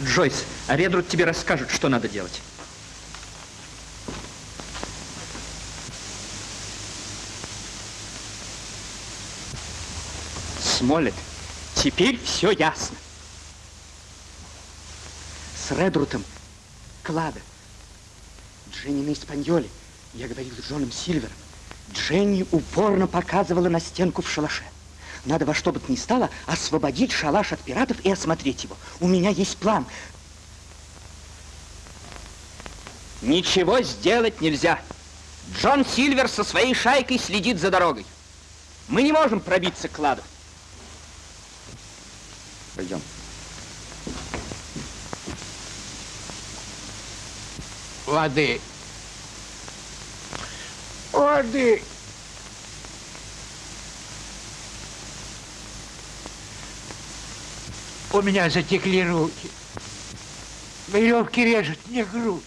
Джойс, а Редруд тебе расскажет, что надо делать. Смолет, теперь все ясно. С Редрутом, Клада, Дженни на Испаньоле. Я говорил с Джоном Сильвером. Дженни упорно показывала на стенку в шалаше. Надо во что бы то ни стало освободить шалаш от пиратов и осмотреть его. У меня есть план. Ничего сделать нельзя. Джон Сильвер со своей шайкой следит за дорогой. Мы не можем пробиться к кладу. Пойдем. Воды. Воды. У меня затекли руки. Веревки режут мне грудь.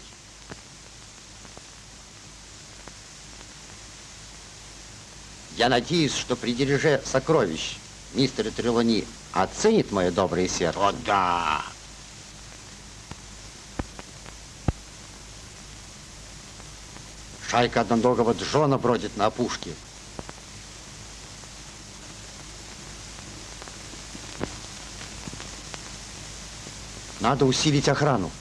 Я надеюсь, что при дележе сокровищ мистер Трелони оценит мое доброе сердце. О, да. Шайка одноногого Джона бродит на опушке. Надо усилить охрану.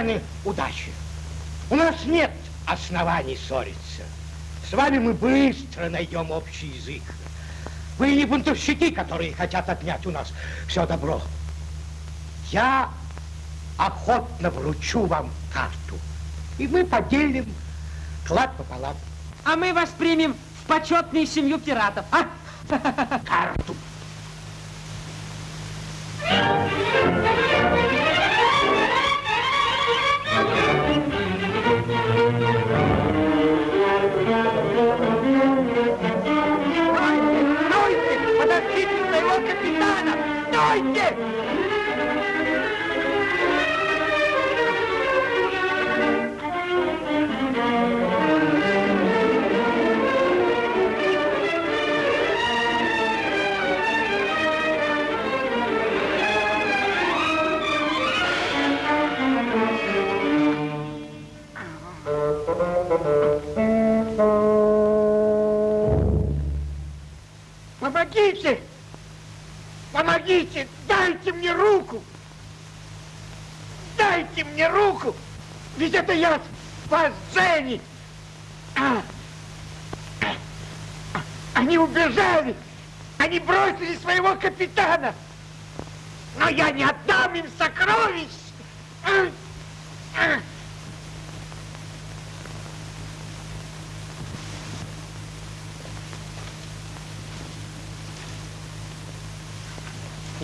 Джентльмены, удачи. У нас нет оснований ссориться. С вами мы быстро найдем общий язык. Вы не бунтовщики, которые хотят отнять у нас все добро. Я охотно вручу вам карту. И мы поделим клад пополам. А мы вас примем в почетную семью пиратов, а? (laughs)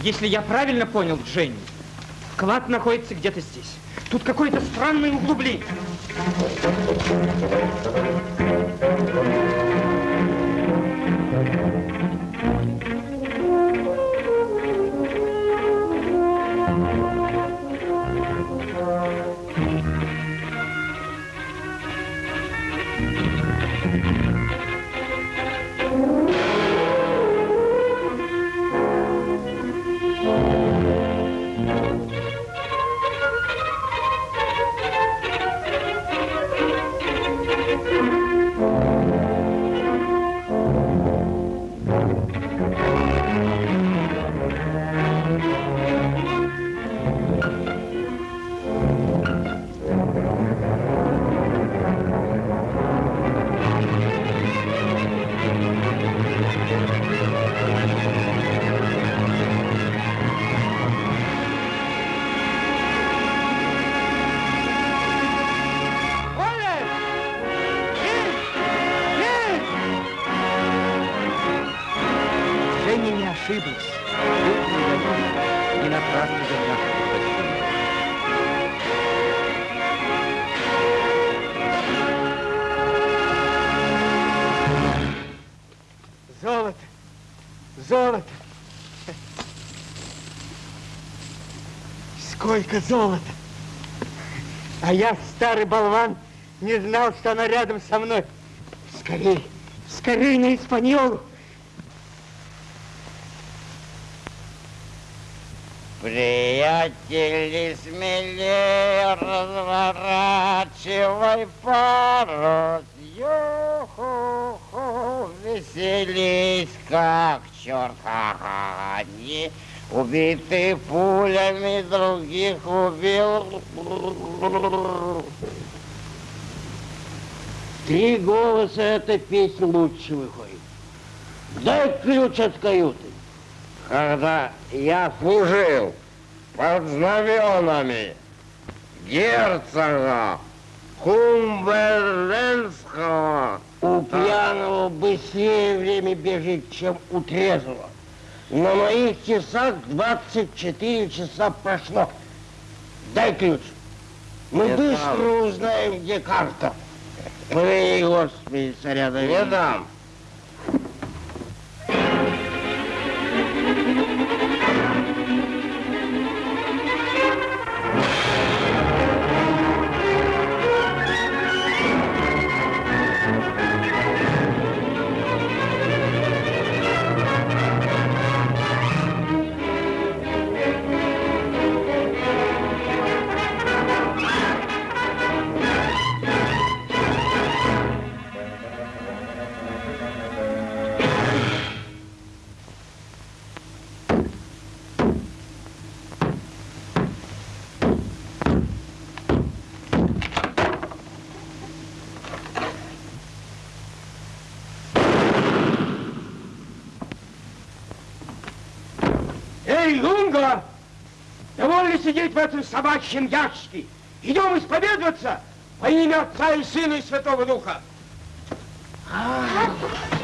Если я правильно понял, Дженни, клад находится где-то здесь. Тут какое-то странное углубление. Сколько золота! А я, старый болван, не знал, что она рядом со мной. Скорей, скорей на Испаньолу! Приятели, смелее разворачивай парус. Ю-ху-ху, веселись, как черт. Ха-ха, Одни убиты пулями, других убил. Три голоса эта песня лучше выходит. Дай ключ от каюты. Когда я служил под знаменами герцога Кумберленского, У пьяного быстрее время бежит, чем у трезвого. На моих часах 24 часа прошло. Дай ключ. Мы Не быстро дам. узнаем, где карта. Помяни, Господи, царя Давида. Не дам. Эй, Лунга! Довольно сидеть в этом собачьем ящике. Идем исповедоваться во имя Отца и Сына и Святого Духа. Жени!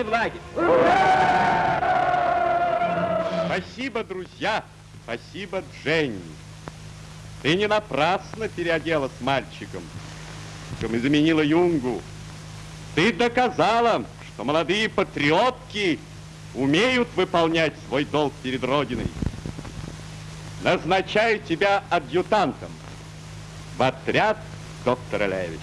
Доставлены в лагерь. Спасибо, друзья. Спасибо, Дженни. Ты не напрасно переоделась мальчиком, чем и заменила Юнгу. Ты доказала, что молодые патриотки умеют выполнять свой долг перед Родиной. Назначаю тебя адъютантом в отряд доктора Левис.